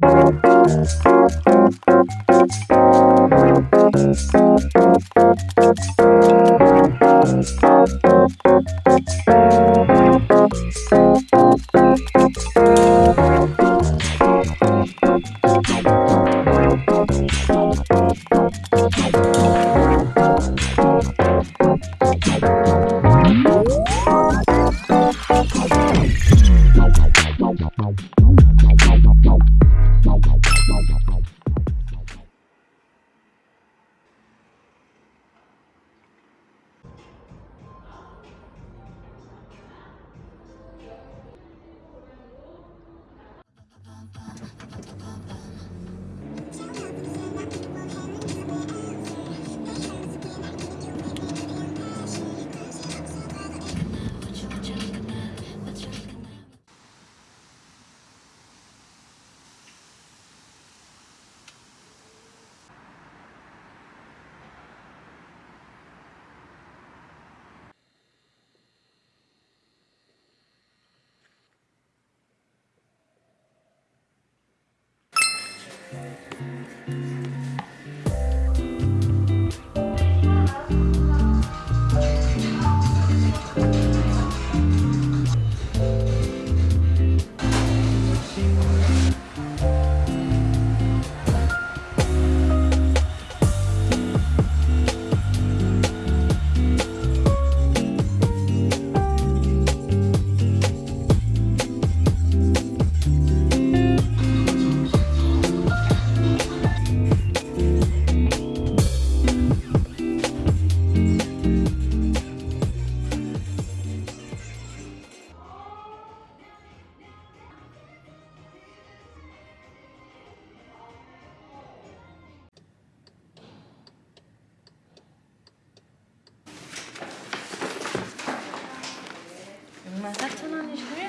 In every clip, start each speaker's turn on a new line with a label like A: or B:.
A: Wow. nicht höher.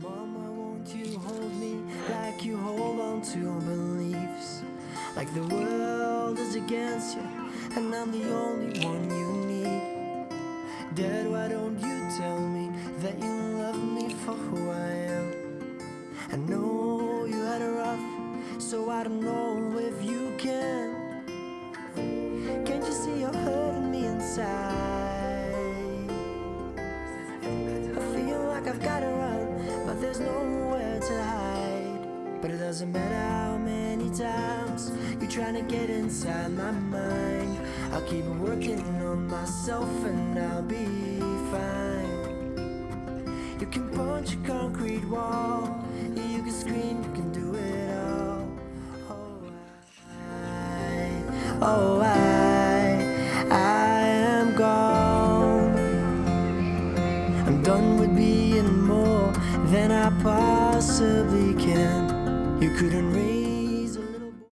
B: Mama, won't you hold me like you hold on to your beliefs? Like the world is against you, and I'm the only one you need. Dad, why don't you tell me that you love me for who I am? I know doesn't matter how many times you're trying to get inside my mind. I'll keep working on myself and I'll be fine. You can punch a concrete wall, you can scream, you can do it all. Oh, I, oh, I, I am gone. I'm done with being more than I possibly can. Couldn't raise